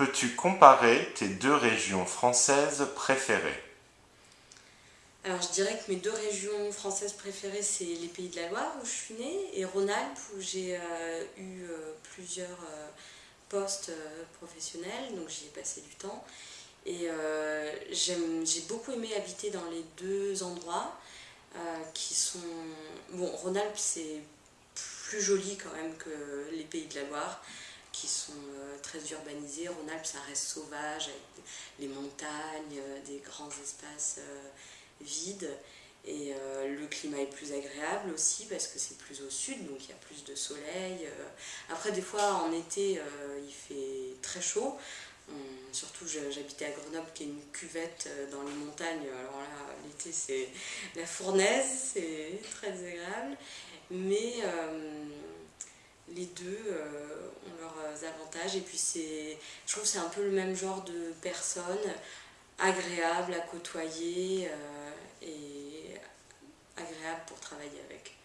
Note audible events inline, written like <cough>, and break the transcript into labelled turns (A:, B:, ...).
A: Peux-tu comparer tes deux régions françaises préférées
B: Alors je dirais que mes deux régions françaises préférées, c'est les Pays de la Loire où je suis née et Rhône-Alpes où j'ai euh, eu euh, plusieurs euh, postes professionnels, donc j'y ai passé du temps. Et j'ai beaucoup aimé habiter dans les deux endroits qui sont... Bon, Rhône-Alpes c'est plus joli quand même que les Pays de la Loire qui sont euh, très urbanisés. Rhône-Alpes, ça reste sauvage, avec les montagnes, euh, des grands espaces euh, vides. Et le climat est plus agréable aussi parce que c'est plus au sud, donc il y a plus de soleil. Après, des fois, en été, il fait très chaud. surtout, j'habitais à Grenoble, qui est une cuvette dans les montagnes. Alors là, l'été, c'est <laughs> la fournaise, c'est très agréable. Mais les deux avantages et puis c'est je trouve que c'est un peu le même genre de personnes agréables à côtoyer euh, et agréables pour travailler avec.